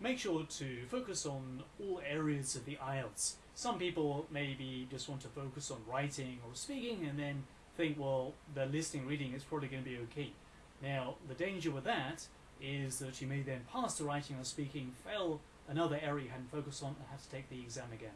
make sure to focus on all areas of the IELTS. Some people maybe just want to focus on writing or speaking and then think, well, the listening reading is probably going to be okay. Now, the danger with that is that you may then pass the writing or speaking, fail another area you hadn't focused on, and have to take the exam again.